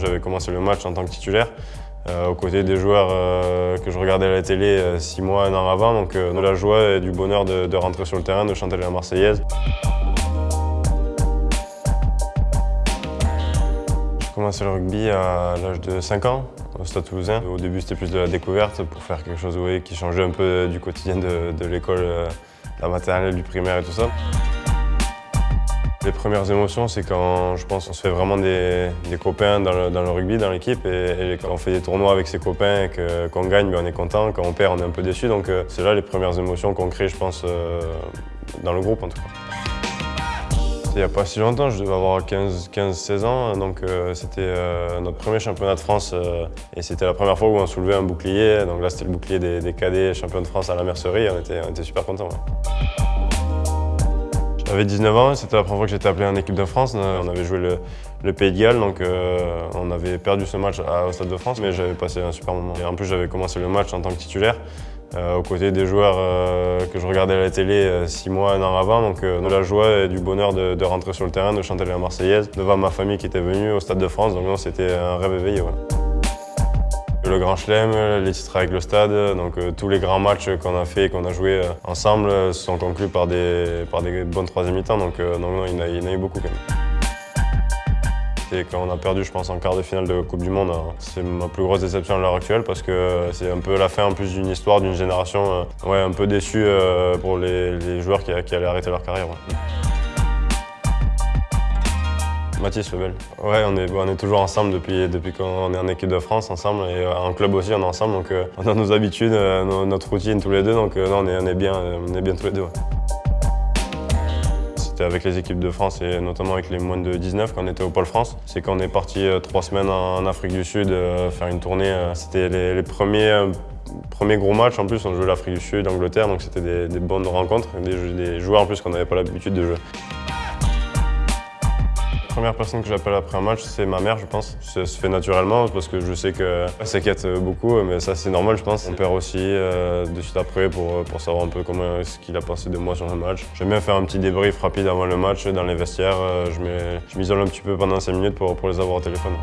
J'avais commencé le match en tant que titulaire. Euh, aux côtés des joueurs euh, que je regardais à la télé euh, six mois, un an avant. Donc de la joie et du bonheur de, rentrer sur le terrain, de chanter la Marseillaise. J'ai commencé le rugby à l'âge de 5 ans au Stade Toulousain. Au début c'était plus de la découverte pour faire quelque chose qui changeait un peu du quotidien de, de l'école, la maternelle, du primaire et tout ça. Les premières émotions, c'est quand je pense on se fait vraiment des, copains dans le, rugby, dans l'équipe, et, et, quand on fait des tournois avec ses copains et qu'on gagne, ben on est content. Quand on perd, on est un peu déçu. Donc euh, c'est là les premières émotions qu'on crée, je pense, euh, dans le groupe en tout cas. Il n'y a pas si longtemps, je devais avoir 15-16 ans, donc euh, c'était notre premier championnat de France et c'était la première fois où on soulevait un bouclier. Donc là, c'était le bouclier des, cadets champions de France à la mercerie on était, super contents. J'avais 19 ans, c'était la première fois que j'étais appelé en équipe de France. On avait joué le, Pays de Galles, donc euh, on avait perdu ce match au Stade de France, mais j'avais passé un super moment. Et en plus, j'avais commencé le match en tant que titulaire, euh, aux côtés des joueurs euh, que je regardais à la télé six mois, un an avant. Donc de la joie et du bonheur de, rentrer sur le terrain, de chanter la Marseillaise, devant ma famille qui était venue au Stade de France. Donc c'était un rêve éveillé. Le Grand Chelem, les titres avec le stade, donc euh, tous les grands matchs qu'on a fait et qu'on a joué ensemble se sont conclus par des, par des bonnes troisième mi-temps, donc, euh, non, il, y a, en a eu beaucoup quand même. Et quand on a perdu, je pense, en quart de finale de Coupe du Monde, hein, c'est ma plus grosse déception à l'heure actuelle parce que c'est un peu la fin en plus d'une histoire, d'une génération, euh, ouais, un peu déçue pour les, joueurs qui, allaient arrêter leur carrière. Mathis Lebel. Ouais, on est, on est toujours ensemble depuis, depuis qu'on est en équipe de France ensemble et euh, en club aussi on est ensemble donc euh, on a nos habitudes, euh, notre routine tous les deux donc non, on, est, on, est bien, on est bien tous les deux. C'était avec les équipes de France et notamment avec les moins de 19 quand on était au Pôle France. C'est quand on est parti trois semaines en Afrique du Sud faire une tournée. C'était les, premiers premier gros match en plus, on jouait l'Afrique du Sud, l'Angleterre, donc c'était des, bonnes rencontres, des joueurs en plus qu'on n'avait pas l'habitude de jouer. La première personne que j'appelle après un match, c'est ma mère, je pense. Ça se fait naturellement parce que je sais qu'elle s'inquiète beaucoup, mais ça c'est normal, je pense. Mon père aussi, euh, de suite après, pour, pour savoir un peu comment ce qu'il a pensé de moi sur le match. J'aime bien faire un petit débrief rapide avant le match dans les vestiaires. Euh, je m'isole un petit peu pendant 5 minutes pour, pour les avoir au téléphone.